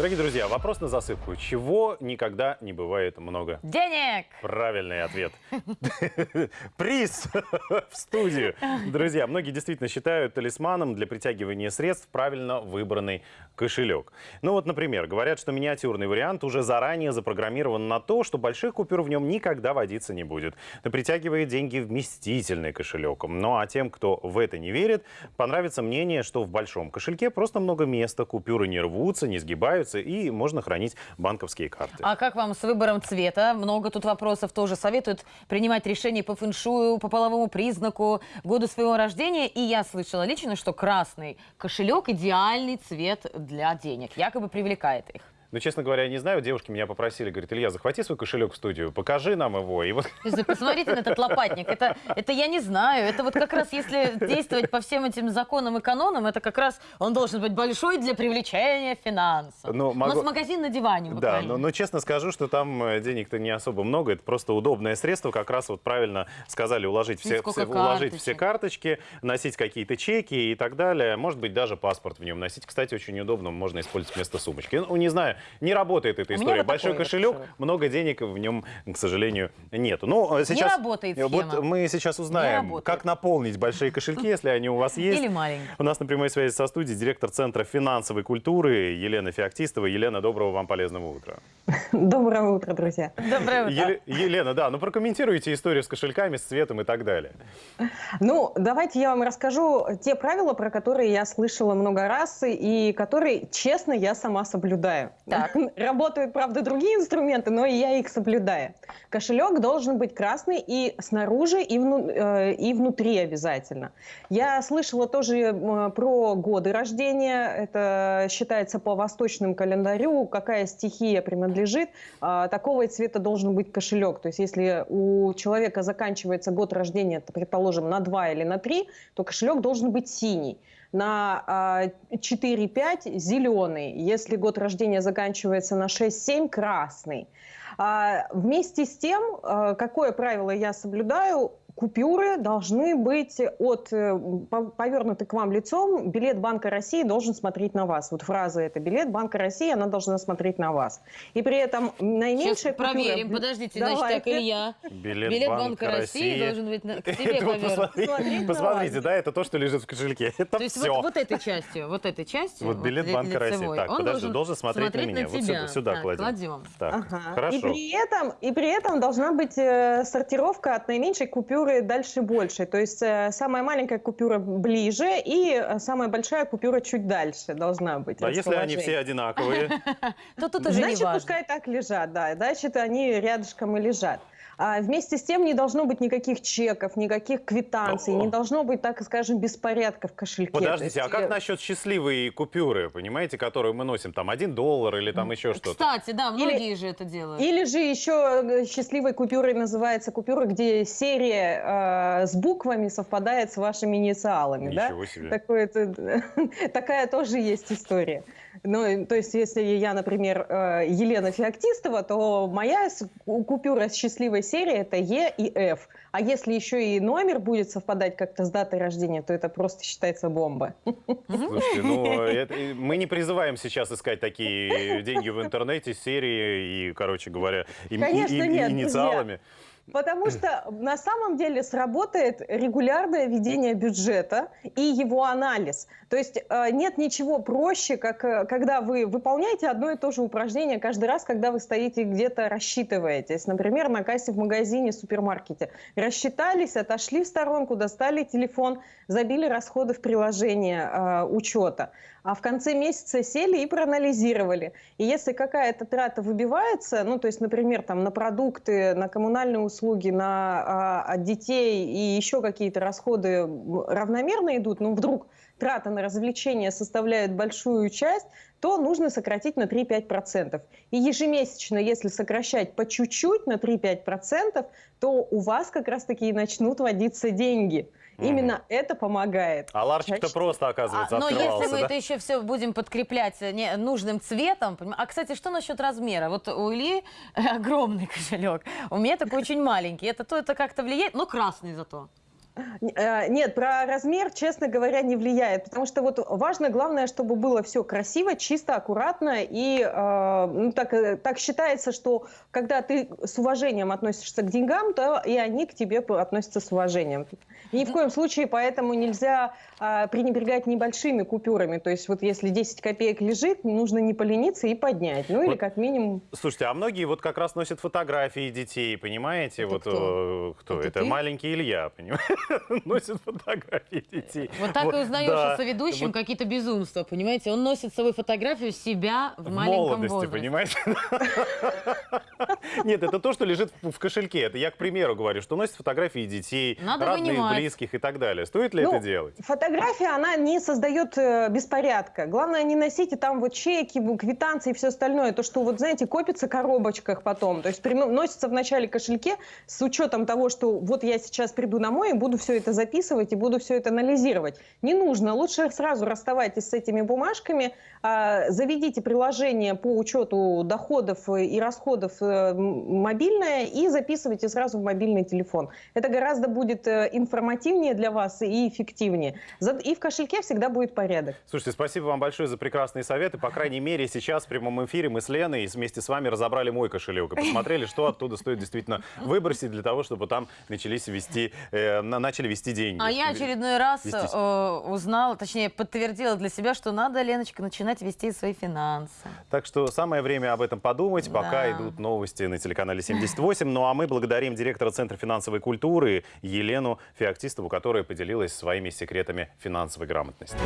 Дорогие друзья, вопрос на засыпку. Чего никогда не бывает много? Денег! Правильный ответ. Приз в студию. Друзья, многие действительно считают талисманом для притягивания средств правильно выбранный кошелек. Ну вот, например, говорят, что миниатюрный вариант уже заранее запрограммирован на то, что больших купюр в нем никогда водиться не будет. Это притягивает деньги вместительный кошелек. Ну а тем, кто в это не верит, понравится мнение, что в большом кошельке просто много места, купюры не рвутся, не сгибаются и можно хранить банковские карты. А как вам с выбором цвета? Много тут вопросов тоже советуют принимать решения по фэншую, по половому признаку, году своего рождения. И я слышала лично, что красный кошелек – идеальный цвет для денег, якобы привлекает их. Ну, честно говоря, я не знаю, девушки меня попросили, говорит, Илья, захвати свой кошелек в студию, покажи нам его. И вот... Посмотрите на этот лопатник, это, это я не знаю, это вот как раз если действовать по всем этим законам и канонам, это как раз он должен быть большой для привлечения финансов. Ну, могу... У нас магазин на диване буквально. Да, но, но честно скажу, что там э, денег-то не особо много, это просто удобное средство, как раз вот правильно сказали, уложить все, все, уложить все карточки, носить какие-то чеки и так далее, может быть, даже паспорт в нем носить. Кстати, очень удобно, можно использовать вместо сумочки. Ну, не знаю, не работает эта история. Вот Большой кошелек, кошелек, много денег в нем, к сожалению, нету. Ну, а сейчас, не работает схема. Вот мы сейчас узнаем, как наполнить большие кошельки, если они у вас есть. Или маленькие. У нас на прямой связи со студией директор Центра финансовой культуры Елена Феоктистова. Елена, доброго вам полезного утра. Доброе утро, друзья. Доброе утро. Елена, да, ну прокомментируйте историю с кошельками, с цветом и так далее. Ну, давайте я вам расскажу те правила, про которые я слышала много раз и которые, честно, я сама соблюдаю. Так. Работают, правда, другие инструменты, но я их соблюдаю. Кошелек должен быть красный и снаружи, и, вну, э, и внутри обязательно. Я слышала тоже про годы рождения. Это считается по восточному календарю, какая стихия принадлежит. Э, такого цвета должен быть кошелек. То есть если у человека заканчивается год рождения, предположим, на 2 или на 3, то кошелек должен быть синий на 4-5 а, зеленый, если год рождения заканчивается на 6-7 красный. А, вместе с тем, а, какое правило я соблюдаю, купюры должны быть от э, повернуты к вам лицом. Билет Банка России должен смотреть на вас. Вот фраза это билет Банка России, она должна смотреть на вас. И при этом наименьшая Сейчас купюра... проверим. Подождите, Давайте. значит, так, Илья. Билет, билет Банка, Банка России, России должен быть на... к тебе повернут. Посмотрите, да, это то, что лежит в кошельке. Это то есть все. Вот, вот этой частью, вот этой частью. Вот билет вот, Банка России. Так, подожди, должен, смотреть, смотреть на меня. На вот сюда, сюда так, кладем. кладем. Так, ага. хорошо. И при этом, и при этом должна быть э, сортировка от наименьшей купюры дальше больше больше. То есть э, самая маленькая купюра ближе и э, самая большая купюра чуть дальше должна быть. А если они все одинаковые? То тут уже Значит, пускай так лежат, да. Значит, они рядышком и лежат. А вместе с тем не должно быть никаких чеков, никаких квитанций, не должно быть, так скажем, беспорядка в кошельке. Подождите, есть... а как насчет счастливой купюры, понимаете, которую мы носим, там, один доллар или там еще что-то? Кстати, да, многие или, же это делают. Или же еще э, счастливой купюрой называется купюра, где серия э, с буквами совпадает с вашими инициалами. Ничего да? себе. Такое, такая тоже есть история. Ну, то есть, если я, например, э, Елена Феоктистова, то моя купюра с счастливой серии это Е и Ф. А если еще и номер будет совпадать как-то с датой рождения, то это просто считается бомба. Слушайте, ну, это, мы не призываем сейчас искать такие деньги в интернете, серии и, короче говоря, и, Конечно, и, и, нет, инициалами. Друзья. Потому что на самом деле сработает регулярное ведение бюджета и его анализ. То есть э, нет ничего проще, как э, когда вы выполняете одно и то же упражнение каждый раз, когда вы стоите где-то рассчитываетесь. Например, на кассе в магазине, супермаркете. Рассчитались, отошли в сторонку, достали телефон, забили расходы в приложение э, учета а в конце месяца сели и проанализировали. И если какая-то трата выбивается, ну, то есть, например, там, на продукты, на коммунальные услуги, на а, детей и еще какие-то расходы равномерно идут, ну, вдруг трата на развлечения составляет большую часть, то нужно сократить на 3-5%. И ежемесячно, если сокращать по чуть-чуть на 3-5%, то у вас как раз-таки и начнут водиться деньги. Именно это помогает. А ларчик-то просто, оказывается, а, Но если мы да? это еще все будем подкреплять не, нужным цветом... А, кстати, что насчет размера? Вот у Ильи огромный кошелек, у меня такой очень маленький. Это то это как-то влияет, но красный зато. Э, Нет, про размер, честно говоря, не влияет, потому что вот важно, главное, чтобы было все красиво, чисто, аккуратно, и э, ну, так, э, так считается, что когда ты с уважением относишься к деньгам, то и они к тебе относятся с уважением. Ни в коем случае поэтому нельзя э, пренебрегать небольшими купюрами, то есть вот если 10 копеек лежит, нужно не полениться и поднять, ну или Вот как минимум Слушайте, а многие вот как раз носят фотографии детей, понимаете? Это вот кто? э, кто? Это Это, маленький Илья, понимаете? Носит фотографии детей. Вот так и узнаешь да. о соведущем Вот какие-то безумства, понимаете? Он носит с собой фотографию себя в, в маленьком молодости, возрасте. понимаете? Нет, это то, что лежит в кошельке. Это я, к примеру, говорю, что носит фотографии детей, Надо родных, вынимать. близких и так далее. Стоит ли Ну, это делать? Фотография, она не создает э, беспорядка. Главное, не носите там вот чеки, квитанции и все остальное. То, что вот, знаете, копится в коробочках потом. То есть носится в начале кошельке с учетом того, что вот я сейчас приду домой и буду все это записывать и буду все это анализировать. Не нужно. Лучше сразу расставайтесь с этими бумажками, а, заведите приложение по учету доходов и расходов э, мобильное и записывайте сразу в мобильный телефон. Это гораздо будет э, информативнее для вас и эффективнее. И в кошельке всегда будет порядок. Слушайте, спасибо вам большое за прекрасные советы. По крайней мере, сейчас в прямом эфире мы с Леной вместе с вами разобрали мой кошелек и посмотрели, что оттуда стоит действительно выбросить для того, чтобы там начались вести, э, на- начали вести деньги. А я очередной раз э, узнала, точнее подтвердила для себя, что надо, Леночка, начинать вести свои финансы. Так что самое время об этом подумать, пока Да. идут новости на телеканале 78. Ну а мы благодарим директора Центра финансовой культуры Елену Феоктистову, которая поделилась своими секретами финансовой грамотности.